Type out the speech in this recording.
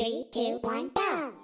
Three, two, one, go!